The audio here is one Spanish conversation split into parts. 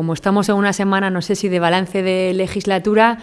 Como estamos en una semana, no sé si de balance de legislatura,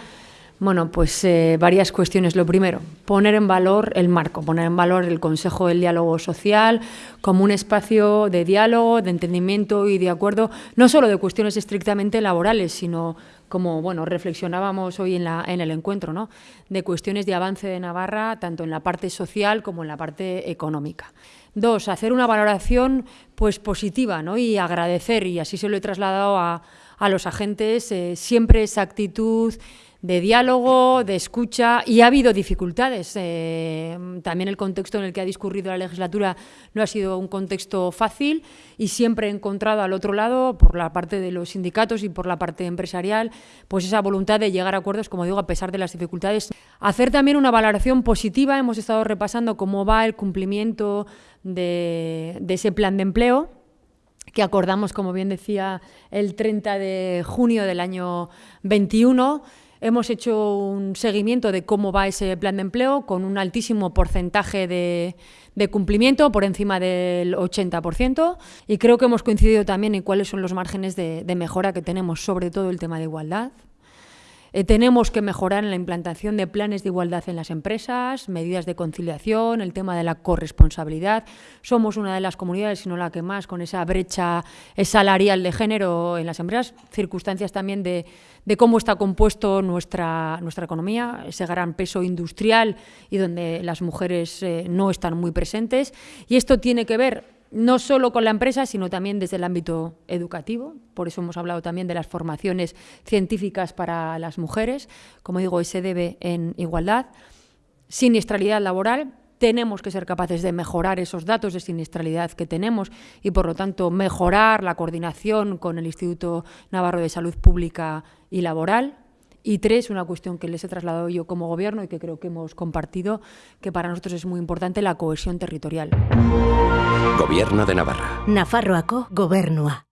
bueno, pues eh, varias cuestiones. Lo primero, poner en valor el marco, poner en valor el Consejo del Diálogo Social como un espacio de diálogo, de entendimiento y de acuerdo, no solo de cuestiones estrictamente laborales, sino como bueno, reflexionábamos hoy en, la, en el encuentro, ¿no? de cuestiones de avance de Navarra, tanto en la parte social como en la parte económica. Dos, hacer una valoración pues, positiva ¿no? y agradecer, y así se lo he trasladado a, a los agentes, eh, siempre esa actitud de diálogo, de escucha, y ha habido dificultades. Eh, también el contexto en el que ha discurrido la legislatura no ha sido un contexto fácil y siempre he encontrado al otro lado, por la parte de los sindicatos y por la parte empresarial, pues esa voluntad de llegar a acuerdos, como digo, a pesar de las dificultades. Hacer también una valoración positiva, hemos estado repasando cómo va el cumplimiento de, ese plan de empleo, que acordamos, como bien decía, el 30 de junio del año 21, Hemos hecho un seguimiento de cómo va ese plan de empleo con un altísimo porcentaje de, cumplimiento, por encima del 80%, y creo que hemos coincidido también en cuáles son los márgenes de mejora que tenemos, sobre todo el tema de igualdad. Eh, tenemos que mejorar en la implantación de planes de igualdad en las empresas, medidas de conciliación, el tema de la corresponsabilidad. Somos una de las comunidades, si no la que más, con esa brecha salarial de género en las empresas, circunstancias también de, cómo está compuesto nuestra, nuestra economía, ese gran peso industrial y donde las mujeres eh, no están muy presentes. Y esto tiene que ver no solo con la empresa, sino también desde el ámbito educativo. Por eso hemos hablado también de las formaciones científicas para las mujeres. Como digo, se debe en igualdad. Siniestralidad laboral. Tenemos que ser capaces de mejorar esos datos de siniestralidad que tenemos y, por lo tanto, mejorar la coordinación con el Instituto Navarro de Salud Pública y Laboral y tres, una cuestión que les he trasladado yo como gobierno y que creo que hemos compartido, que para nosotros es muy importante, la cohesión territorial. Gobierno de Navarra. Nafarroako gobernua.